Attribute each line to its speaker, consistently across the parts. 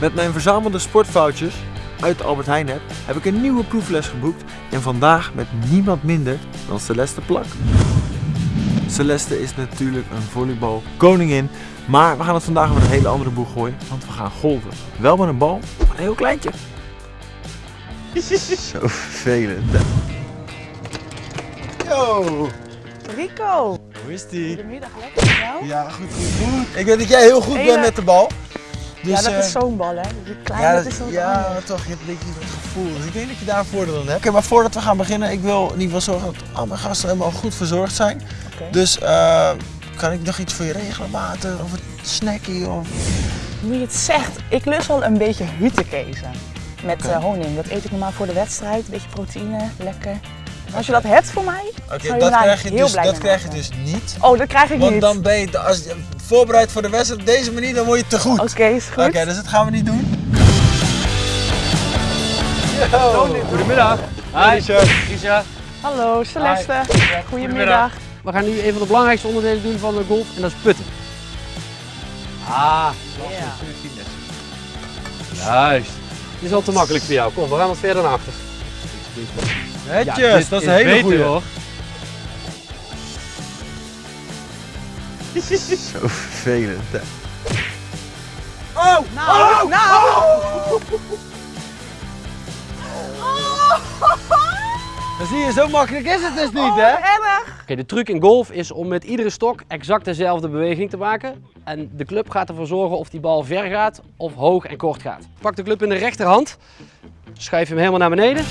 Speaker 1: Met mijn verzamelde sportfoutjes uit de Albert Heijn app heb ik een nieuwe proefles geboekt en vandaag met niemand minder dan Celeste Plak. Celeste is natuurlijk een volleybal koningin, maar we gaan het vandaag over een hele andere boeg gooien, want we gaan golven. Wel met een bal, maar een heel kleintje. Zo vervelend. Yo,
Speaker 2: Rico,
Speaker 1: hoe is die?
Speaker 2: goedemiddag, lekker met jou?
Speaker 1: Ja, goed, goed, goed. Ik weet dat jij heel goed
Speaker 2: Hele-
Speaker 1: bent met de bal. Dus,
Speaker 2: ja, dat
Speaker 1: eh,
Speaker 2: is zo'n bal, hè? Die kleine,
Speaker 1: Ja,
Speaker 2: dat
Speaker 1: dat- ja toch, je hebt een beetje dat gevoel. Dus ik denk dat je daar een voordeel aan hebt. Oké, maar voordat we gaan beginnen, ik wil in ieder geval zorgen dat al mijn gasten helemaal goed verzorgd zijn. Dus eh, kan ik nog iets voor je regelen, water of een snackie of...
Speaker 2: Nu je het zegt, ik lust wel een beetje hutekezen. Met eh, honing. Dat eet ik normaal voor de wedstrijd. Een beetje proteïne, lekker. Als je dat hebt voor mij,
Speaker 1: Oké, dat krijg je
Speaker 2: heel
Speaker 1: dus,
Speaker 2: blij
Speaker 1: dat
Speaker 2: mee
Speaker 1: krijg je dus niet.
Speaker 2: Oh, dat krijg ik
Speaker 1: Want
Speaker 2: niet.
Speaker 1: dan ben je, als je voorbereid voor de wedstrijd op deze manier, dan word je te goed.
Speaker 2: Oké, is goed.
Speaker 1: Oké, dus dat gaan we niet doen.
Speaker 3: Goedemiddag. Hi, Isa.
Speaker 2: Hallo, Celeste. Goedemiddag.
Speaker 3: We gaan nu een van de belangrijkste onderdelen doen van de golf en dat is putten. Ah, juist. Dit is al te makkelijk voor jou. Kom, we gaan wat verder naar achter.
Speaker 1: Netjes,
Speaker 3: Ja, dit
Speaker 1: dat is een hele goede.
Speaker 3: hoor.
Speaker 1: Zo vervelend. hè.
Speaker 2: Nou, nou.
Speaker 1: Dan zie je, zo makkelijk is het dus niet,
Speaker 2: Oh,
Speaker 1: hè?
Speaker 2: erg.
Speaker 3: Oké, de truc in golf is om met iedere stok exact dezelfde beweging te maken. En de club gaat ervoor zorgen of die bal ver gaat of hoog en kort gaat. Pak de club in de rechterhand, schuif hem helemaal naar beneden.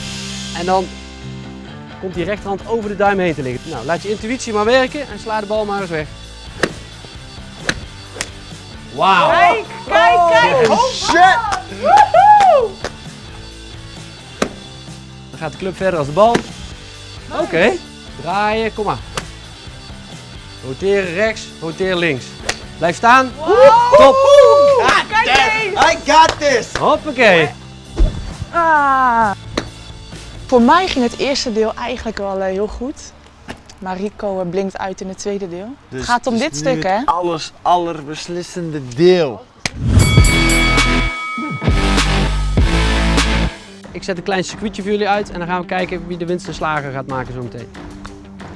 Speaker 3: En dan komt die rechterhand over de duim heen te liggen. Nou, laat je intuïtie maar werken en sla de bal maar eens weg. Wauw!
Speaker 2: Kijk, kijk, kijk.
Speaker 1: Oh, shit!
Speaker 2: Woehoe.
Speaker 3: Dan gaat de club verder als de bal. Oké, draaien, kom maar. Roteren rechts, roteer links. Blijf staan. Top!
Speaker 2: Kijk eens.
Speaker 1: I got this!
Speaker 3: Hoppakee.
Speaker 2: Ah. Voor mij ging het eerste deel eigenlijk wel eh, heel goed. Maar Rico eh, blinkt uit in het tweede deel. het gaat om
Speaker 1: dus
Speaker 2: dit
Speaker 1: nu
Speaker 2: stuk,
Speaker 1: het
Speaker 2: hè?
Speaker 1: alles allerbeslissende deel.
Speaker 3: Ik zet een klein circuitje voor jullie uit en dan gaan we kijken wie de winst en slager gaat maken zo meteen.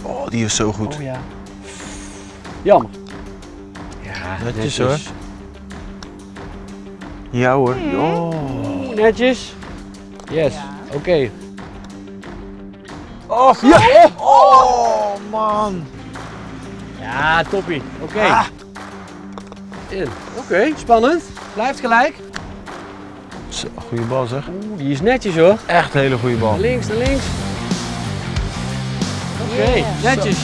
Speaker 1: Oh, die is zo goed.
Speaker 3: ja. Jammer. Ja,
Speaker 1: Netjes, hoor. Ja hoor. Oh.
Speaker 3: Netjes. Yes.
Speaker 2: Ja.
Speaker 3: Oké.
Speaker 1: Oh, ja. oh man.
Speaker 3: Ja, toppie. Oké.
Speaker 1: Ah.
Speaker 3: In. Oké, spannend. Blijft gelijk.
Speaker 1: Zo, goede bal zeg.
Speaker 3: Oeh, die is netjes hoor.
Speaker 1: Echt een hele goede bal.
Speaker 3: Links, naar links. Oké,
Speaker 2: Yeah.
Speaker 3: netjes.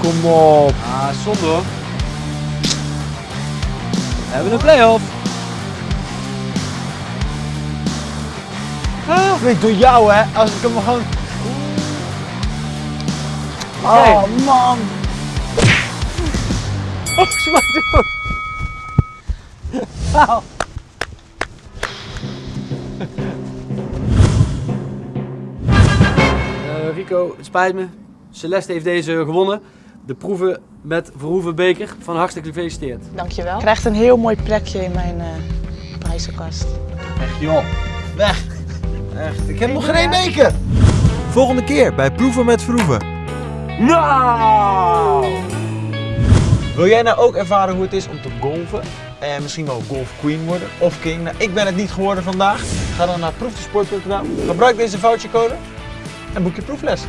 Speaker 1: Kom op.
Speaker 3: Ah, zonde hoor. We hebben een play-off.
Speaker 1: Ah, ik door jou hè, als ik hem gewoon... Oh man.
Speaker 3: Oh, ze maakt. Eh, Rico, het spijt me. Celeste heeft deze gewonnen. De proeven met Verhoeven Beker. Van hartstikke gefeliciteerd.
Speaker 2: Dankjewel. Je krijgt een heel mooi plekje in mijn eh prijzenkast.
Speaker 1: Echt joh. Weg. Echt, ik heb nog geen beker. Volgende keer bij Proeven met Verhoeven. Nou! Wil jij nou ook ervaren hoe het is om te golven? En misschien wel golf queen worden of king? Nou, ik ben het niet geworden vandaag. Ga dan naar proefdesport.nl, gebruik deze vouchercode en boek je proefles.